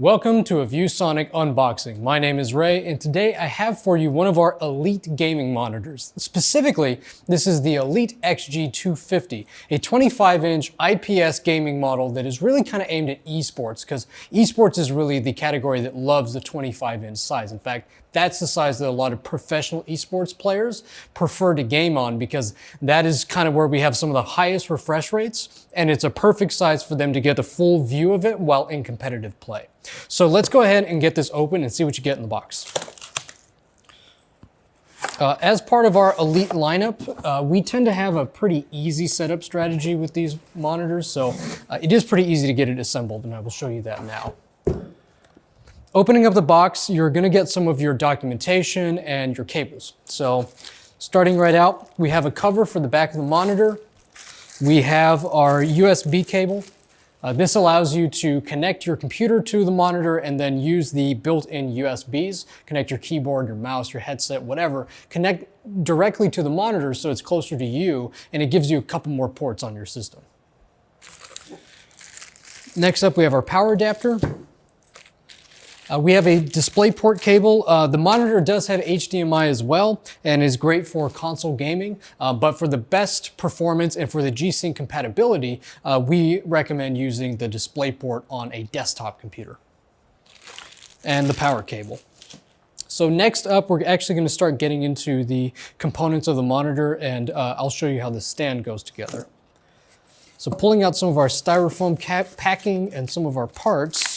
Welcome to a ViewSonic unboxing. My name is Ray and today I have for you one of our Elite gaming monitors. Specifically, this is the Elite XG250, a 25 inch IPS gaming model that is really kind of aimed at esports because esports is really the category that loves the 25 inch size. In fact, that's the size that a lot of professional esports players prefer to game on because that is kind of where we have some of the highest refresh rates and it's a perfect size for them to get the full view of it while in competitive play. So let's go ahead and get this open and see what you get in the box. Uh, as part of our Elite lineup, uh, we tend to have a pretty easy setup strategy with these monitors, so uh, it is pretty easy to get it assembled, and I will show you that now. Opening up the box, you're gonna get some of your documentation and your cables. So starting right out, we have a cover for the back of the monitor. We have our USB cable uh, this allows you to connect your computer to the monitor and then use the built-in USBs, connect your keyboard, your mouse, your headset, whatever, connect directly to the monitor so it's closer to you and it gives you a couple more ports on your system. Next up, we have our power adapter. Uh, we have a DisplayPort cable. Uh, the monitor does have HDMI as well and is great for console gaming, uh, but for the best performance and for the G-Sync compatibility, uh, we recommend using the DisplayPort on a desktop computer. And the power cable. So next up, we're actually gonna start getting into the components of the monitor and uh, I'll show you how the stand goes together. So pulling out some of our styrofoam packing and some of our parts,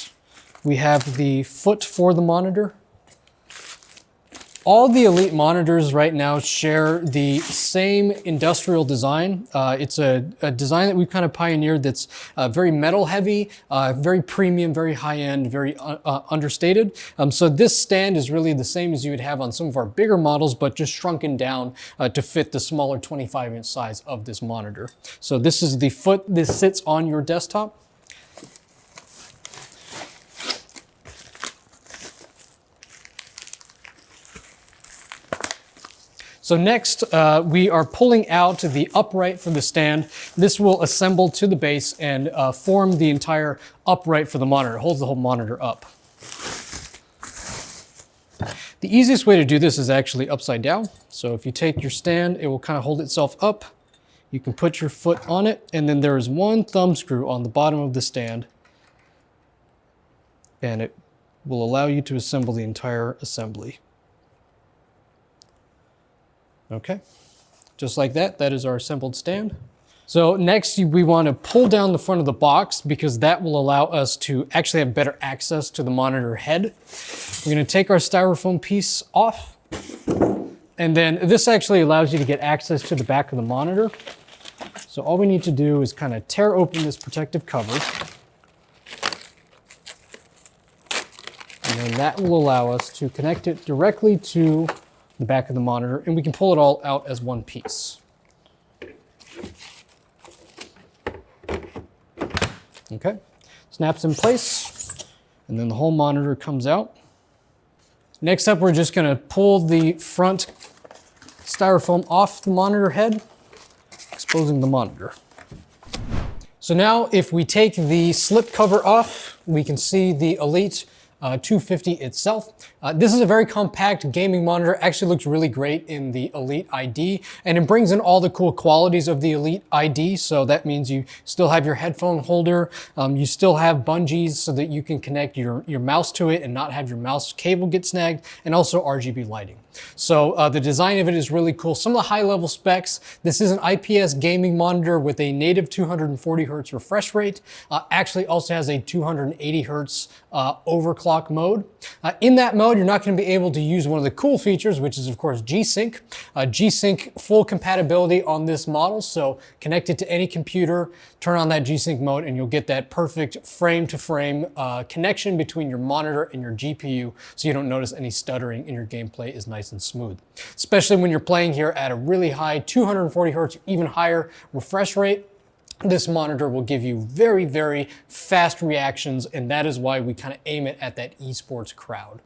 we have the foot for the monitor. All the Elite monitors right now share the same industrial design. Uh, it's a, a, design that we've kind of pioneered that's uh, very metal heavy, uh, very premium, very high end, very uh, uh, understated. Um, so this stand is really the same as you would have on some of our bigger models, but just shrunken down uh, to fit the smaller 25 inch size of this monitor. So this is the foot, this sits on your desktop. So next, uh, we are pulling out the upright for the stand. This will assemble to the base and uh, form the entire upright for the monitor. It holds the whole monitor up. The easiest way to do this is actually upside down. So if you take your stand, it will kind of hold itself up. You can put your foot on it, and then there is one thumb screw on the bottom of the stand, and it will allow you to assemble the entire assembly. Okay, just like that, that is our assembled stand. So next we want to pull down the front of the box because that will allow us to actually have better access to the monitor head. We're going to take our styrofoam piece off. And then this actually allows you to get access to the back of the monitor. So all we need to do is kind of tear open this protective cover. And then that will allow us to connect it directly to the back of the monitor, and we can pull it all out as one piece. Okay, snaps in place, and then the whole monitor comes out. Next up, we're just gonna pull the front styrofoam off the monitor head, exposing the monitor. So now if we take the slip cover off, we can see the Elite uh, 250 itself. Uh, this is a very compact gaming monitor, actually looks really great in the Elite ID, and it brings in all the cool qualities of the Elite ID, so that means you still have your headphone holder, um, you still have bungees so that you can connect your, your mouse to it and not have your mouse cable get snagged, and also RGB lighting. So uh, the design of it is really cool. Some of the high level specs, this is an IPS gaming monitor with a native 240 hertz refresh rate, uh, actually also has a 280 hertz uh, overclock mode. Uh, in that mode, you're not going to be able to use one of the cool features, which is of course G-Sync. Uh, G-Sync full compatibility on this model, so connect it to any computer, turn on that G-Sync mode, and you'll get that perfect frame-to-frame -frame, uh, connection between your monitor and your GPU, so you don't notice any stuttering and your gameplay is nice and smooth. Especially when you're playing here at a really high 240 hertz, even higher refresh rate, this monitor will give you very, very fast reactions, and that is why we kind of aim it at that esports crowd.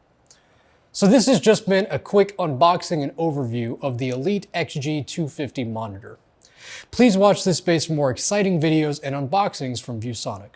So this has just been a quick unboxing and overview of the Elite XG250 monitor. Please watch this space for more exciting videos and unboxings from ViewSonic.